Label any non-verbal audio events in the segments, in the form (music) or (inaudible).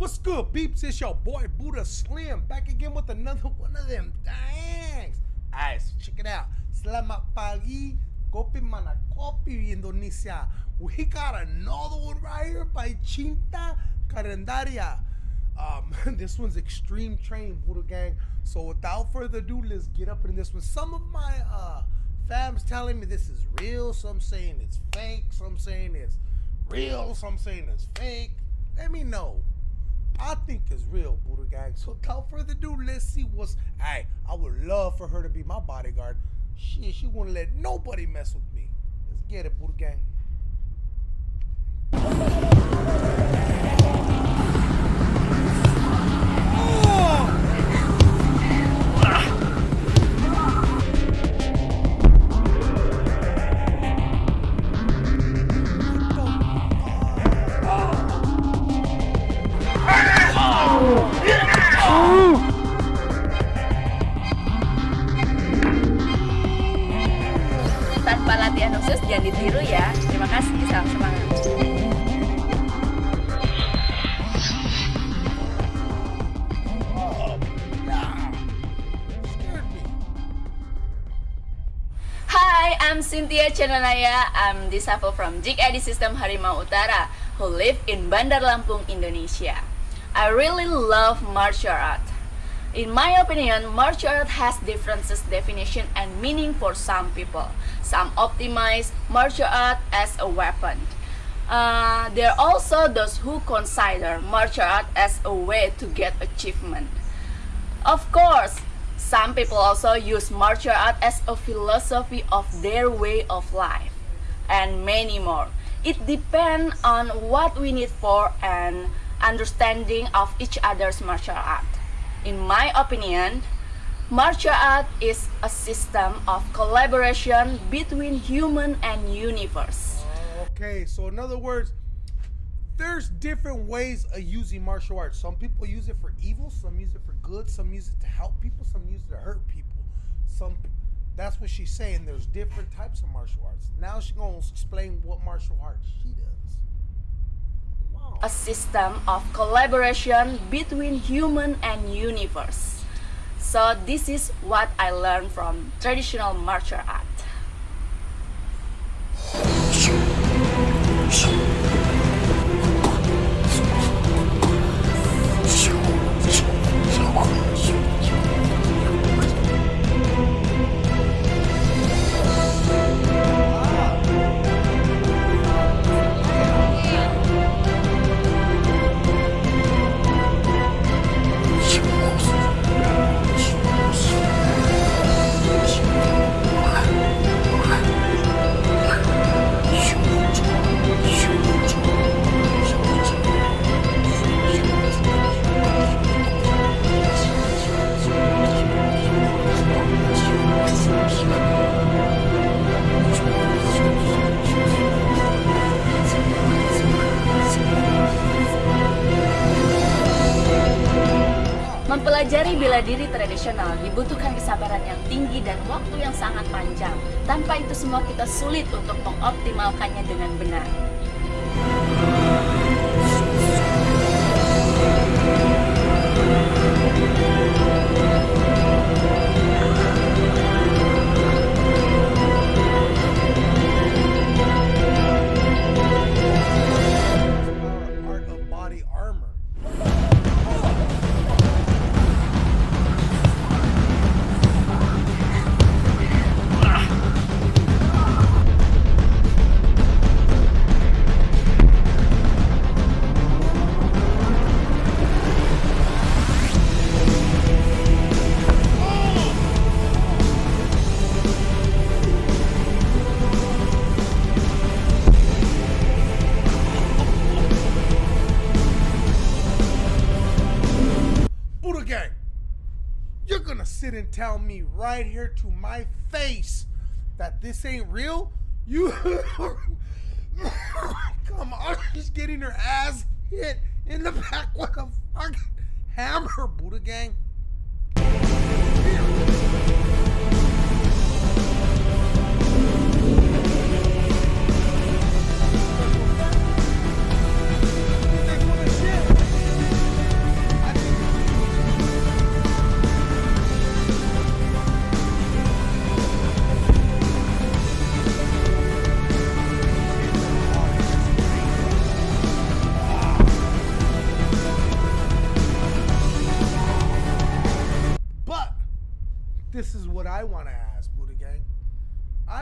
What's good, peeps? It's your boy Buddha Slim back again with another one of them thangs. Alright, so check it out. Selamat pagi, kopi mana kopi Indonesia. We got another one right here by Chinta Carandaria. Um, (laughs) this one's extreme train, Buddha Gang. So without further ado, let's get up in this one. Some of my uh, fams telling me this is real. Some saying it's fake. Some saying it's real. Some saying it's fake. Let me know. I think it's real, Buddha Gang. So without further ado, let's see what's. Hey, I would love for her to be my bodyguard. She she wouldn't let nobody mess with me. Let's get it, Buddha Gang. Cynthia Chananaya. I'm disabled from Jig System Harimau Utara who live in Bandar Lampung, Indonesia. I really love martial art. In my opinion, martial art has differences definition and meaning for some people. Some optimize martial art as a weapon. Uh, there are also those who consider martial art as a way to get achievement. Of course, some people also use martial art as a philosophy of their way of life, and many more. It depends on what we need for an understanding of each other's martial art. In my opinion, martial art is a system of collaboration between human and universe. Okay, so in other words, there's different ways of using martial arts. Some people use it for evil, some use it for good, some use it to help people, some use it to hurt people. Some that's what she's saying. There's different types of martial arts. Now she's gonna explain what martial arts she does. Wow. a system of collaboration between human and universe. So this is what I learned from traditional martial art. руку. Mempelajari bela diri tradisional dibutuhkan kesabaran yang tinggi dan waktu yang sangat panjang. Tanpa itu semua kita sulit untuk mengoptimalkannya dengan benar. Sit and tell me right here to my face that this ain't real? You (laughs) come on, she's getting her ass hit in the back like a fucking hammer, Buddha Gang. Thanks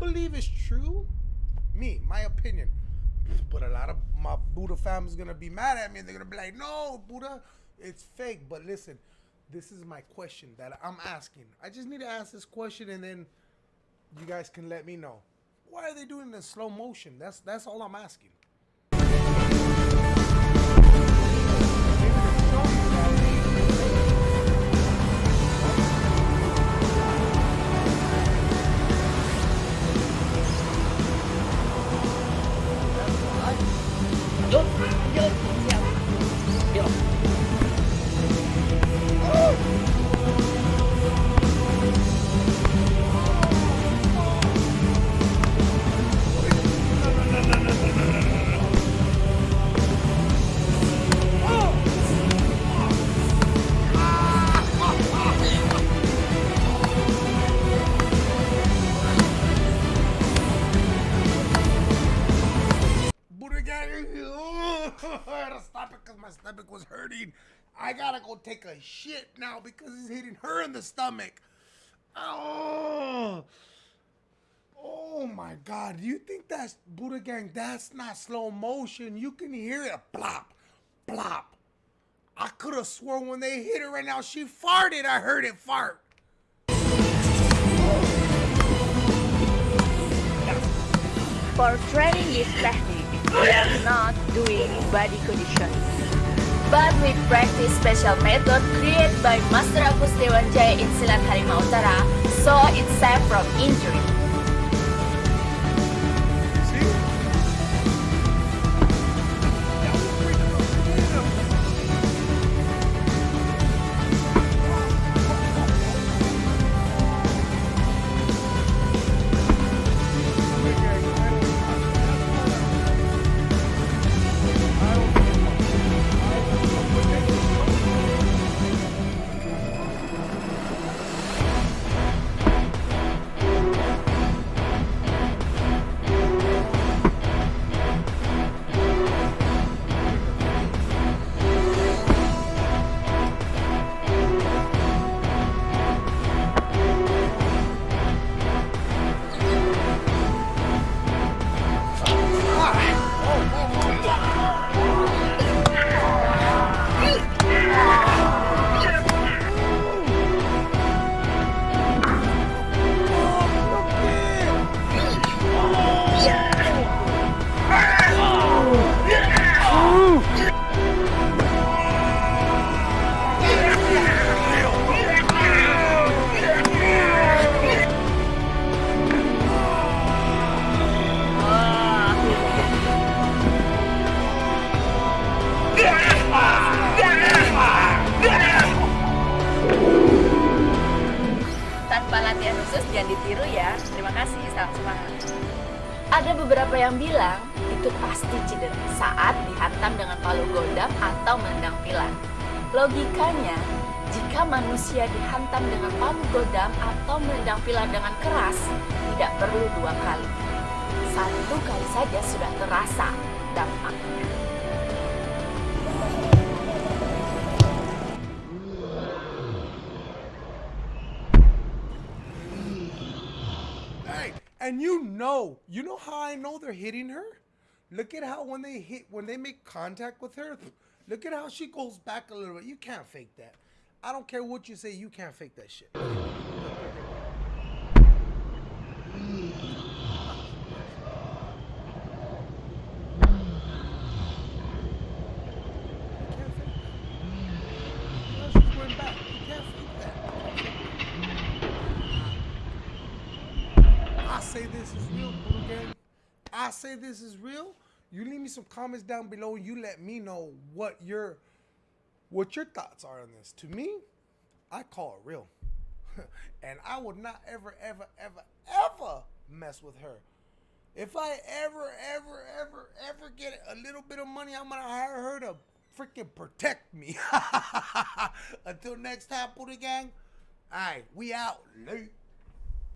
believe it's true. Me, my opinion. But a lot of my Buddha fam is gonna be mad at me and they're gonna be like, no, Buddha, it's fake. But listen, this is my question that I'm asking. I just need to ask this question and then you guys can let me know. Why are they doing in slow motion? That's that's all I'm asking. Stomach was hurting. I gotta go take a shit now because it's hitting her in the stomach. Oh, oh my God! You think that's Buddha gang? That's not slow motion. You can hear it plop, plop. I could have sworn when they hit her right now, she farted. I heard it fart. For training this technique, we are not doing body condition. But we practice special method created by Master Agus Dewanjaya in Silat Harimau Utara, so it's safe from injury. Ditiru ya. Terima kasih, salam semangat. Ada beberapa yang bilang itu pasti cedera saat dihantam dengan palu godam atau menendang pilar. Logikanya, jika manusia dihantam dengan palu godam atau menendang pilar dengan keras, tidak perlu dua kali. Satu kali saja sudah terasa dampaknya. And you know, you know how I know they're hitting her? Look at how when they hit, when they make contact with her, look at how she goes back a little bit. You can't fake that. I don't care what you say, you can't fake that shit. You can't fake that. No, she's going back. You can't fake that. I say this is real, Buddha Gang. I say this is real. You leave me some comments down below you let me know what your what your thoughts are on this. To me, I call it real. (laughs) and I would not ever, ever, ever, ever mess with her. If I ever, ever, ever, ever get a little bit of money, I'm gonna hire her to freaking protect me. (laughs) Until next time, Buddha Gang. Alright, we out. Late.